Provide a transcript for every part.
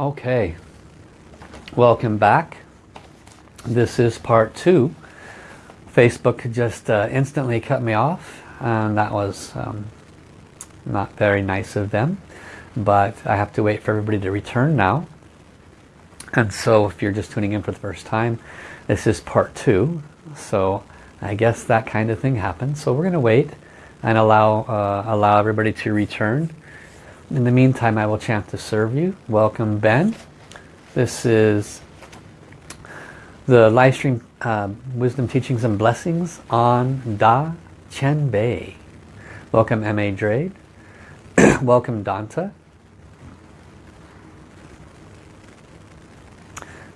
Okay, welcome back. This is part two. Facebook just uh, instantly cut me off and that was um, not very nice of them. But I have to wait for everybody to return now. And so if you're just tuning in for the first time, this is part two. So I guess that kind of thing happens. So we're going to wait and allow, uh, allow everybody to return. In the meantime, I will chant to serve you. Welcome, Ben. This is the live stream uh, Wisdom Teachings and Blessings on Da Chen Bei. Welcome, M.A. Drade. Welcome, Danta.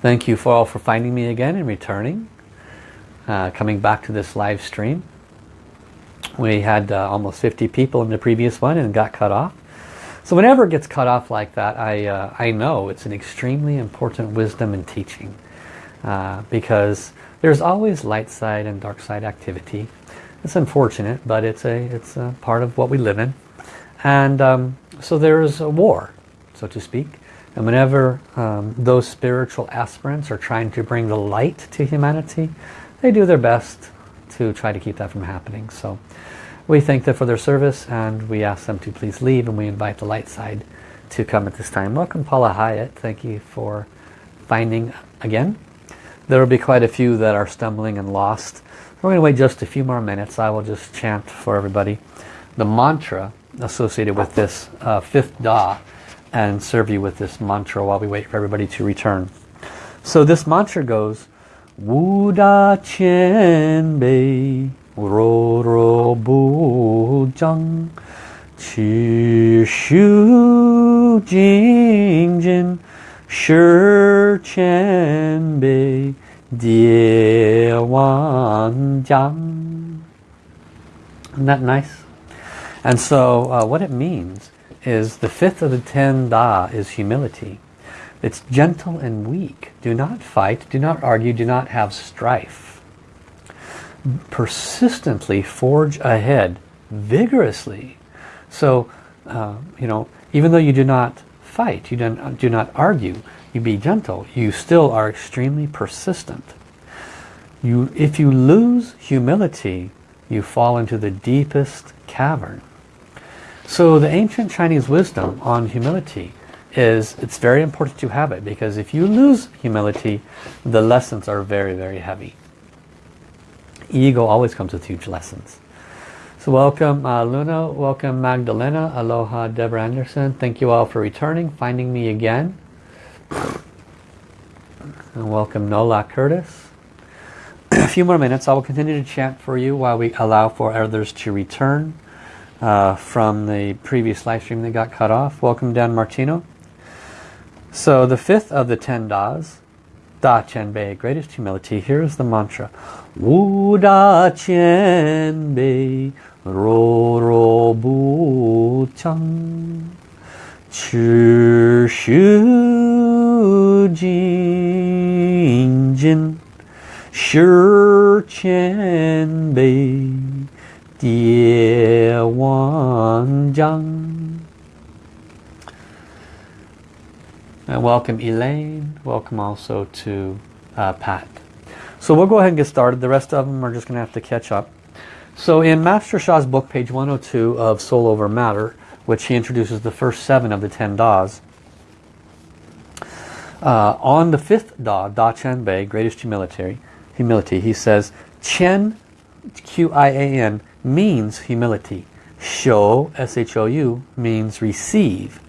Thank you for all for finding me again and returning. Uh, coming back to this live stream. We had uh, almost 50 people in the previous one and got cut off. So whenever it gets cut off like that, I, uh, I know it's an extremely important wisdom and teaching. Uh, because there's always light side and dark side activity. It's unfortunate, but it's a, it's a part of what we live in. And um, so there is a war, so to speak. And whenever um, those spiritual aspirants are trying to bring the light to humanity, they do their best to try to keep that from happening. So we thank them for their service and we ask them to please leave and we invite the light side to come at this time. Welcome Paula Hyatt. Thank you for finding again. There will be quite a few that are stumbling and lost. We're going to wait just a few more minutes. I will just chant for everybody the mantra associated with this uh, fifth Da and serve you with this mantra while we wait for everybody to return. So this mantra goes Wu Da Qian Bei Ro ro bu zhang qi shu jing jin shi qian bei die wan jiang isn't that nice? And so uh, what it means is the fifth of the ten da is humility. It's gentle and weak. Do not fight do not argue do not have strife persistently forge ahead vigorously. So uh, you know even though you do not fight you don't do not argue you be gentle you still are extremely persistent. You if you lose humility you fall into the deepest cavern. So the ancient Chinese wisdom on humility is it's very important to have it because if you lose humility the lessons are very very heavy ego always comes with huge lessons. So welcome uh, Luna, welcome Magdalena, aloha Deborah Anderson. Thank you all for returning, finding me again. And welcome Nola Curtis. A few more minutes, I will continue to chant for you while we allow for others to return uh, from the previous live stream that got cut off. Welcome Dan Martino. So the fifth of the ten Das Da Chen Bei, greatest humility. Here's the mantra. Wu Da Chen Bei, Ro Ro Bu Chang. Chi Shu Jing Jin. Shi Qian Bei, Die Wan Jiang. And welcome Elaine. Welcome also to uh, Pat. So we'll go ahead and get started. The rest of them are just going to have to catch up. So in Master Sha's book, page 102 of Soul Over Matter, which he introduces the first seven of the ten Das, uh, on the fifth Da, Da Chen Bei, greatest humility, humility, he says, Chen, Q-I-A-N, means humility. Shou, S-H-O-U, means receive.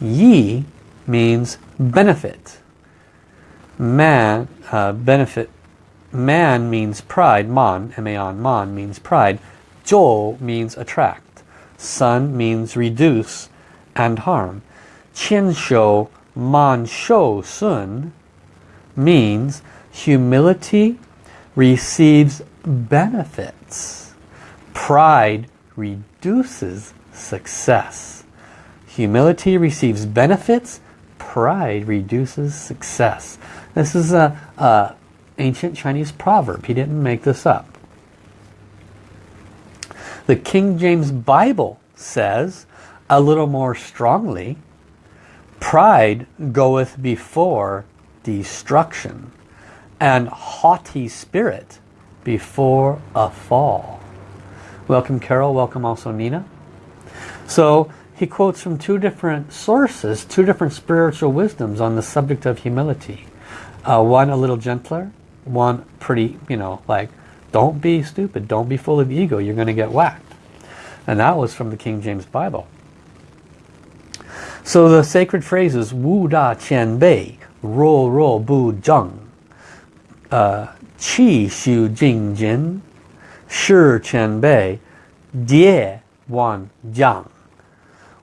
Yi means benefit. Man, uh, benefit. Man means pride. Man, M-A-N, man means pride. Zhou means attract. Sun means reduce and harm. Qian shou, man shou sun means humility receives benefits. Pride reduces success. Humility receives benefits pride reduces success. This is a, a ancient Chinese proverb. He didn't make this up. The King James Bible says a little more strongly, Pride goeth before destruction, and haughty spirit before a fall. Welcome Carol, welcome also Nina. So he quotes from two different sources, two different spiritual wisdoms on the subject of humility. Uh, one a little gentler, one pretty, you know, like, don't be stupid, don't be full of ego, you're going to get whacked. And that was from the King James Bible. So the sacred phrases Wu Da Qian Bei, Ro Ro Bu Zheng, uh, Qi Xu Jing Jin, Shi Qian Bei, Die Wan Jiang.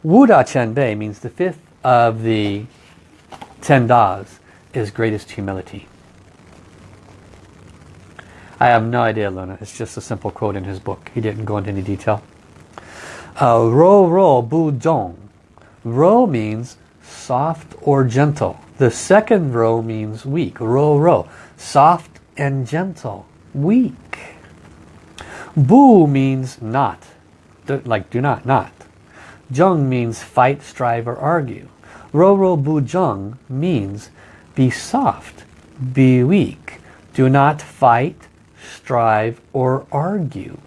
Wu Da Qian Bei means the fifth of the ten Das is greatest humility. I have no idea, Luna. It's just a simple quote in his book. He didn't go into any detail. Uh, ro ro bu zhong. Ro means soft or gentle. The second ro means weak. Ro ro. Soft and gentle. Weak. Bu means not. like do not, not. Zheng means fight, strive, or argue. Ro ro bu zheng means be soft, be weak. Do not fight, strive, or argue.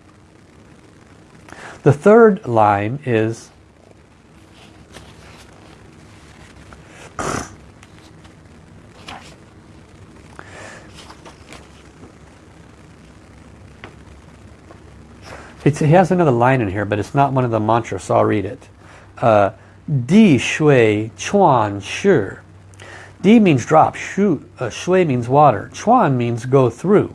The third line is It's, he has another line in here, but it's not one of the mantras, so I'll read it. Uh, Di shui chuan shi. Di means drop, shu, uh, shui means water, chuan means go through,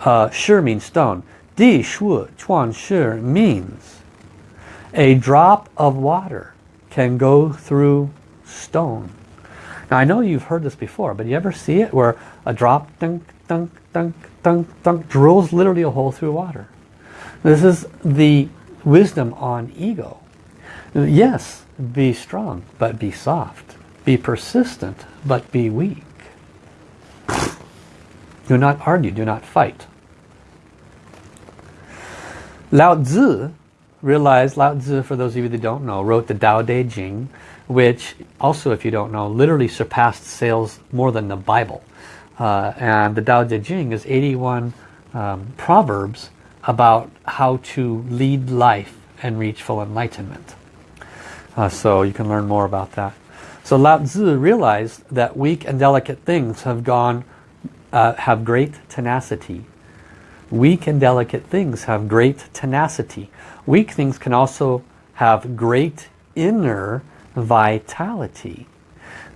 uh, shi means stone. Di shu chuan shi means a drop of water can go through stone. Now I know you've heard this before, but you ever see it where a drop dunk, dunk, dunk, dunk, dunk, drills literally a hole through water? This is the wisdom on ego. Yes, be strong, but be soft. Be persistent, but be weak. Do not argue, do not fight. Lao Tzu realized, Lao Tzu, for those of you that don't know, wrote the Tao Te Ching, which also, if you don't know, literally surpassed sales more than the Bible. Uh, and the Tao Te Ching is 81 um, proverbs about how to lead life and reach full enlightenment. Uh, so you can learn more about that. So Lao Tzu realized that weak and delicate things have gone, uh, have great tenacity. Weak and delicate things have great tenacity. Weak things can also have great inner vitality.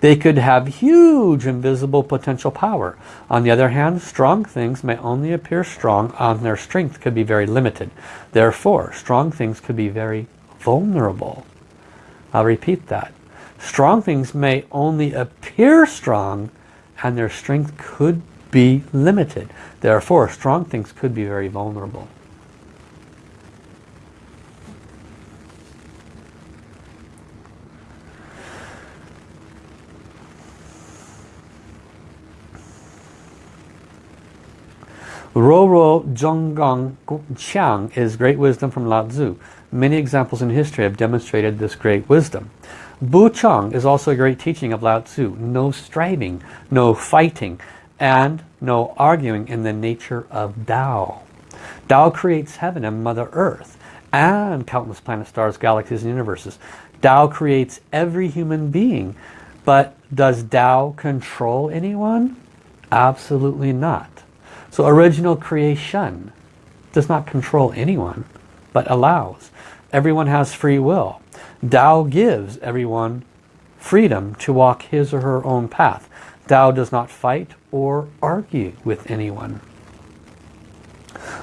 They could have huge invisible potential power. On the other hand, strong things may only appear strong and their strength could be very limited. Therefore, strong things could be very vulnerable. I'll repeat that. Strong things may only appear strong and their strength could be limited. Therefore, strong things could be very vulnerable. Roro Zhonggang Qiang is great wisdom from Lao Tzu. Many examples in history have demonstrated this great wisdom. Bu Chang is also a great teaching of Lao Tzu. No striving, no fighting, and no arguing in the nature of Tao. Tao creates heaven and Mother Earth and countless planets, stars, galaxies, and universes. Tao creates every human being. But does Tao control anyone? Absolutely not. So original creation does not control anyone, but allows. Everyone has free will. Tao gives everyone freedom to walk his or her own path. Tao does not fight or argue with anyone.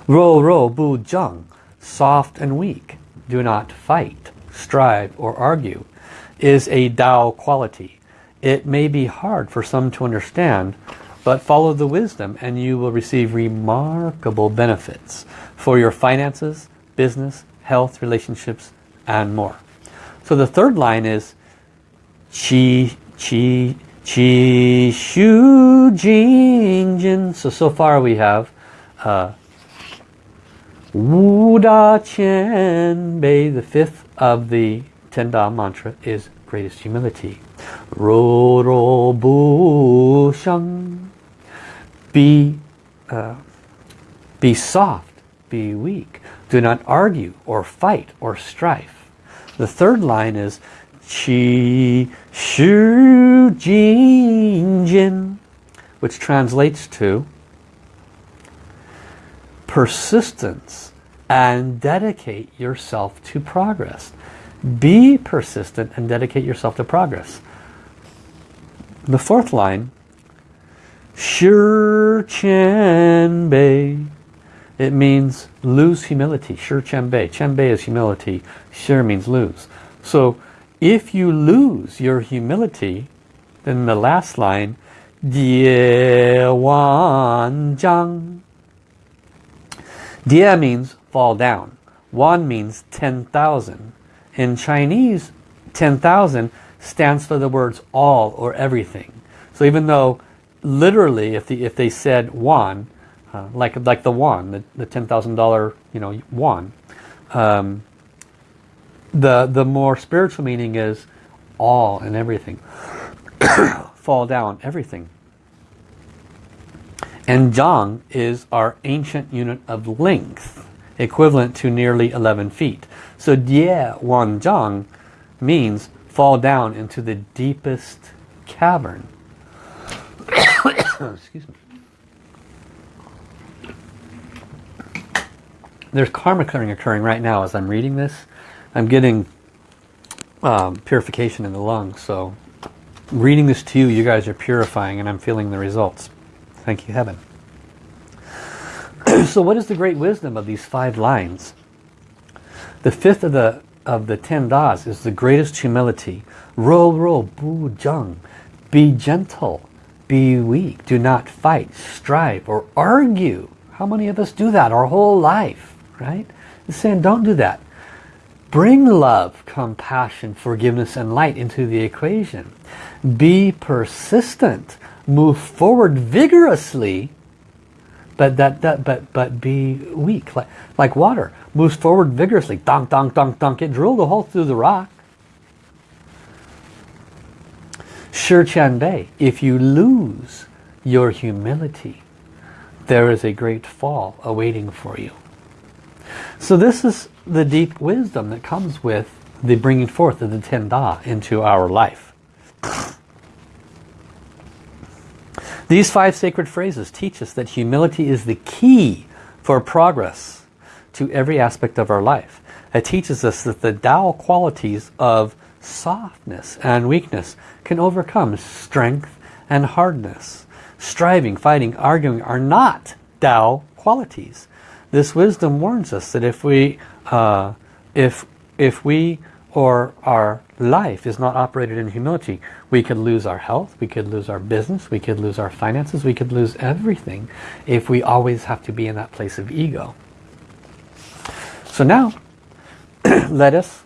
Ro ro bu zheng, soft and weak, do not fight, strive or argue, is a Tao quality. It may be hard for some to understand, but follow the wisdom and you will receive remarkable benefits for your finances, business, health, relationships, and more. So the third line is Qi, Qi, Qi, Shu, Jing, Jin. So, so far we have uh, Wu Da Qian Bei, the fifth of the Ten Da mantra is greatest humility. Ro ro bu sheng. Be, uh, be soft, be weak. Do not argue or fight or strife. The third line is Qi Shu Jing Jin, which translates to persistence and dedicate yourself to progress. Be persistent and dedicate yourself to progress. The fourth line, Shur Chen Bei. It means lose humility. Shur Chen Bei is humility. Shur means lose. So if you lose your humility, then the last line, Die Wan Zhang. Dia means fall down. Wan means 10,000. In Chinese, 10,000 stands for the words all or everything. So even though literally if, the, if they said one, uh, like, like the one, the, the $10,000 you know, won, um, the, the more spiritual meaning is all and everything. fall down, everything. And Zhang is our ancient unit of length, equivalent to nearly 11 feet. So Die Wan Zhang means fall down into the deepest cavern. Excuse me. There's karma clearing occurring right now as I'm reading this. I'm getting um, purification in the lungs, so reading this to you, you guys are purifying and I'm feeling the results. Thank you, heaven. so what is the great wisdom of these five lines? The fifth of the of the ten das is the greatest humility. Ro ro bu jung. Be gentle. Be weak. Do not fight, strive, or argue. How many of us do that our whole life? Right? He's saying don't do that. Bring love, compassion, forgiveness, and light into the equation. Be persistent move forward vigorously but that, that but but be weak like like water moves forward vigorously. Dunk dunk dunk dunk. It drilled a hole through the rock. Shur Chan Bei if you lose your humility there is a great fall awaiting for you. So this is the deep wisdom that comes with the bringing forth of the Ten Da into our life These five sacred phrases teach us that humility is the key for progress to every aspect of our life. It teaches us that the Tao qualities of softness and weakness can overcome strength and hardness. Striving, fighting, arguing are not Tao qualities. This wisdom warns us that if we, uh, if, if we or our life is not operated in humility, we could lose our health, we could lose our business, we could lose our finances, we could lose everything if we always have to be in that place of ego. So now, let us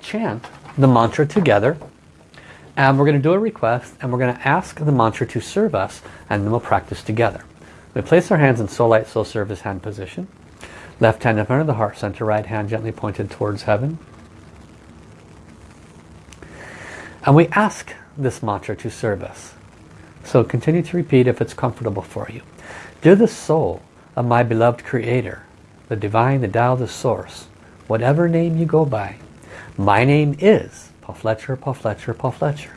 chant the mantra together and we're going to do a request and we're going to ask the mantra to serve us and then we'll practice together. We place our hands in soul light, soul service hand position. Left hand in front of the heart center, right hand gently pointed towards heaven. And we ask this mantra to serve us. So continue to repeat if it's comfortable for you. Dear the soul of my beloved creator, the divine, the Tao, the source, whatever name you go by, my name is Paul Fletcher, Paul Fletcher, Paul Fletcher.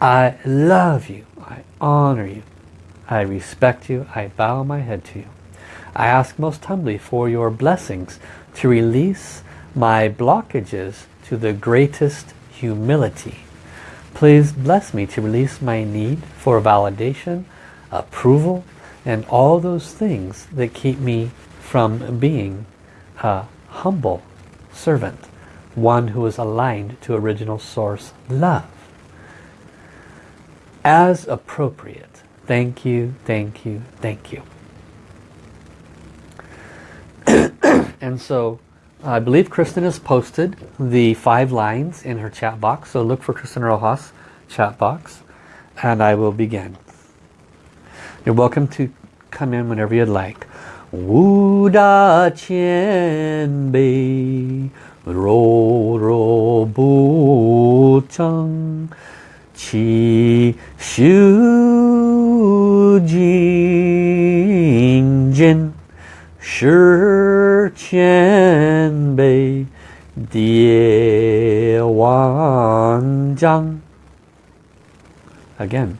I love you. I honor you. I respect you. I bow my head to you. I ask most humbly for your blessings to release my blockages to the greatest humility Please bless me to release my need for validation, approval, and all those things that keep me from being a humble servant, one who is aligned to original source love. As appropriate. Thank you, thank you, thank you. and so I believe Kristen has posted the five lines in her chat box. So look for Kristen Rojas chat box and I will begin. You're welcome to come in whenever you'd like. Wu da qian bei ro ro bu cheng qi shu jing jin shi qian die wan zhang again.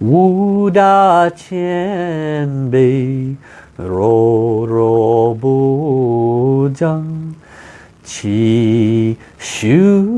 wu da qian bei ro ro bu zhang qi shu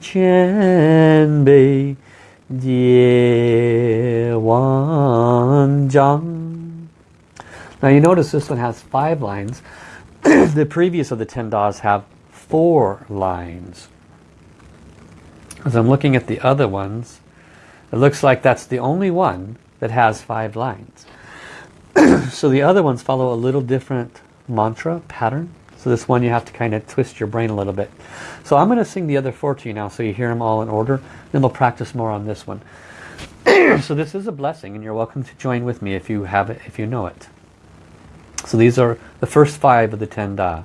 qian bei die wan zhang now you notice this one has five lines. The previous of the ten das have four lines as I'm looking at the other ones it looks like that's the only one that has five lines. so the other ones follow a little different mantra pattern. So this one you have to kind of twist your brain a little bit. So I'm going to sing the other four to you now so you hear them all in order. Then we'll practice more on this one. so this is a blessing and you're welcome to join with me if you have it, if you know it. So these are the first five of the ten da.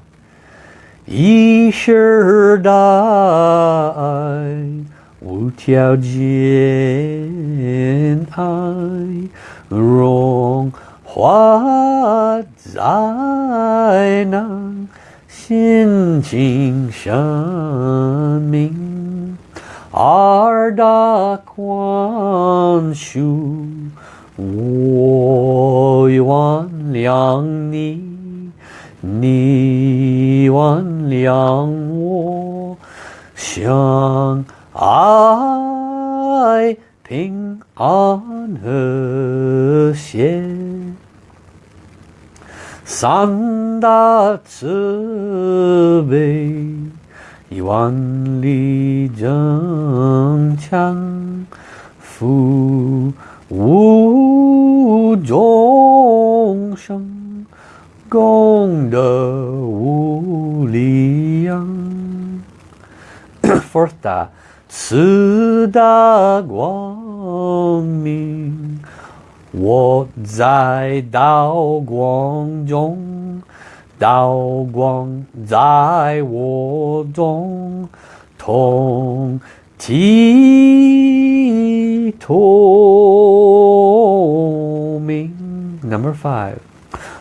Yi shi da 无条件爱融化在那心境生命，二大宽恕，我原谅你，你原谅我，相。爱平安和谐，三大慈悲，万里增强，福无众生，功德无量。Fourth 大。四大光明，我在道光中，道光在我中，同体透明。Number five，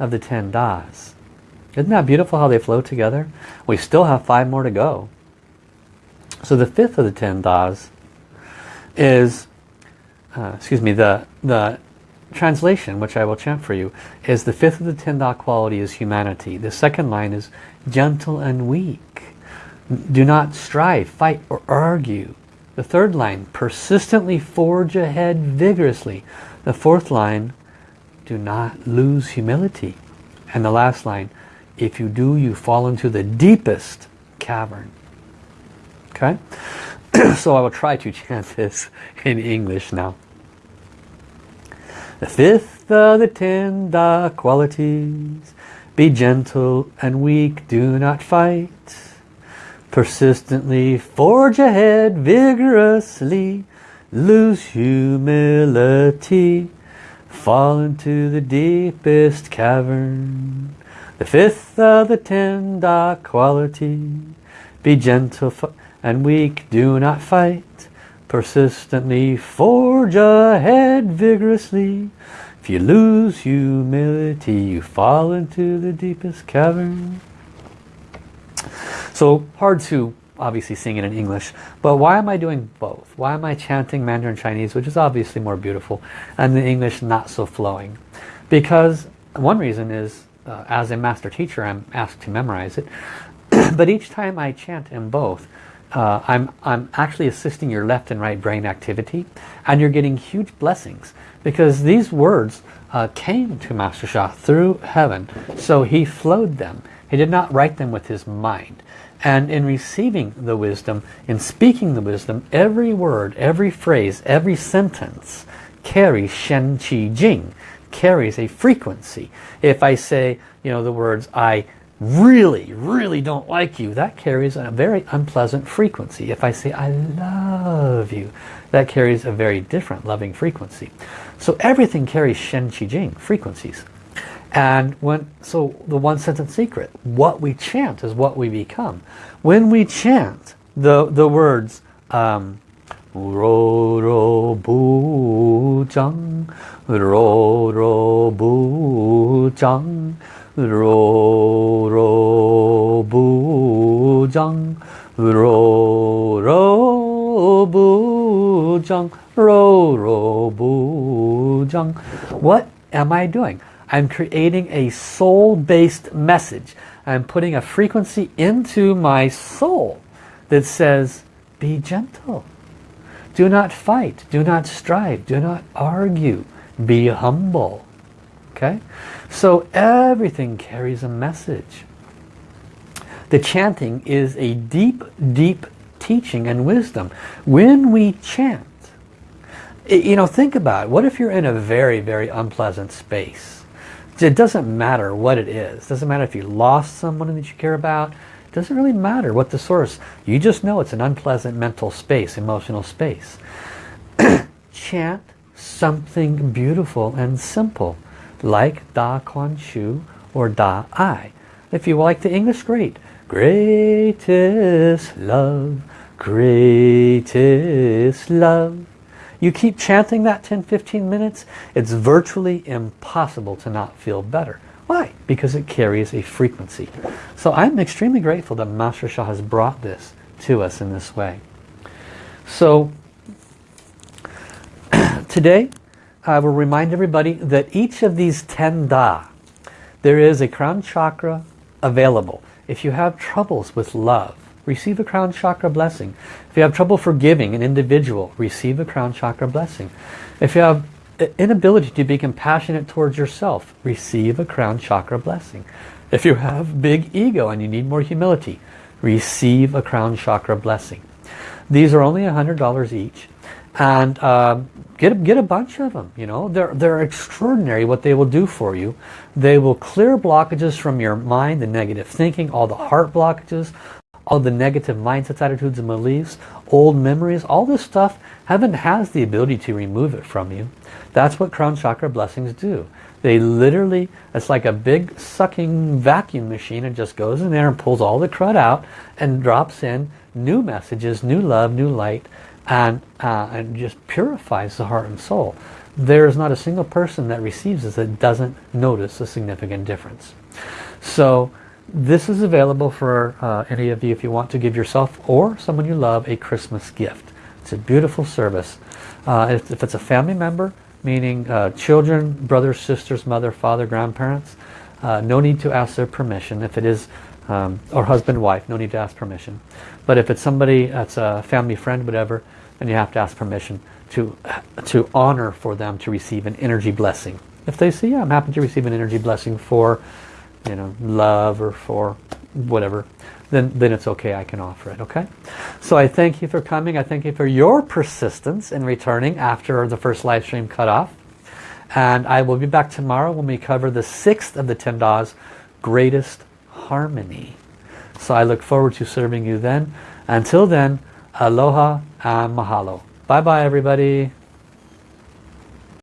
of the ten das isn't that beautiful how they flow together? We still have five more to go. So the fifth of the ten das is, uh, excuse me, the, the translation, which I will chant for you, is the fifth of the ten da quality is humanity. The second line is gentle and weak. Do not strive, fight, or argue. The third line, persistently forge ahead vigorously. The fourth line, do not lose humility. And the last line, if you do, you fall into the deepest cavern. Okay? so I will try to chant this in English now. The fifth of the ten qualities. Be gentle and weak, do not fight. Persistently forge ahead vigorously. Lose humility. Fall into the deepest cavern. The fifth of the ten da quality. Be gentle and weak, do not fight. Persistently forge ahead vigorously. If you lose humility, you fall into the deepest cavern. So hard to obviously sing it in English, but why am I doing both? Why am I chanting Mandarin Chinese, which is obviously more beautiful, and the English not so flowing? Because one reason is, uh, as a master teacher, I'm asked to memorize it, but each time I chant in both, uh, I'm, I'm actually assisting your left and right brain activity, and you're getting huge blessings, because these words uh, came to Master Sha through heaven, so he flowed them. He did not write them with his mind. And in receiving the wisdom, in speaking the wisdom, every word, every phrase, every sentence carries Shen Qi Jing, carries a frequency. If I say, you know, the words, I really, really don't like you, that carries a very unpleasant frequency. If I say, I love you, that carries a very different loving frequency. So everything carries Shen Qi Jing frequencies. And when, so the one sentence secret, what we chant is what we become. When we chant the, the words, um, Ro ro bu jang, ro ro bu jang, ro ro bu jang, ro ro bu jang, ro ro bu jang. What am I doing? I'm creating a soul-based message. I'm putting a frequency into my soul that says, be gentle. Do not fight. Do not strive. Do not argue. Be humble. Okay? So everything carries a message. The chanting is a deep, deep teaching and wisdom. When we chant, you know, think about it. What if you're in a very, very unpleasant space? It doesn't matter what it is. It doesn't matter if you lost someone that you care about. It doesn't really matter what the source. You just know it's an unpleasant mental space, emotional space. Chant something beautiful and simple, like Da Kuan Shu or Da Ai. If you like the English, great. Greatest love, greatest love. You keep chanting that 10-15 minutes, it's virtually impossible to not feel better. Why? Because it carries a frequency. So I'm extremely grateful that Master Sha has brought this to us in this way. So today I will remind everybody that each of these 10 Da, there is a crown chakra available. If you have troubles with love, receive a crown chakra blessing. If you have trouble forgiving an individual, receive a crown chakra blessing. If you have inability to be compassionate towards yourself, receive a crown chakra blessing. If you have big ego and you need more humility, receive a crown chakra blessing. These are only $100 each. And uh, get, get a bunch of them. You know, they're, they're extraordinary what they will do for you. They will clear blockages from your mind, the negative thinking, all the heart blockages, all the negative mindsets, attitudes, and beliefs, old memories, all this stuff, heaven has the ability to remove it from you. That's what crown chakra blessings do. They literally, it's like a big sucking vacuum machine. It just goes in there and pulls all the crud out and drops in new messages, new love, new light, and, uh, and just purifies the heart and soul. There is not a single person that receives this that doesn't notice a significant difference. So this is available for uh, any of you if you want to give yourself or someone you love a Christmas gift. It's a beautiful service. Uh, if, if, it's a family member, meaning uh, children, brothers, sisters, mother, father, grandparents, uh, no need to ask their permission. If it is, um, or husband, wife, no need to ask permission. But if it's somebody that's a family friend, whatever, then you have to ask permission to, to honor for them to receive an energy blessing. If they say, yeah, I'm happy to receive an energy blessing for you know, love or for whatever, then, then it's okay, I can offer it, okay? So I thank you for coming. I thank you for your persistence in returning after the first live stream cut off. And I will be back tomorrow when we cover the sixth of the Ten Greatest Harmony. So I look forward to serving you then. Until then, aloha and mahalo. Bye-bye, everybody.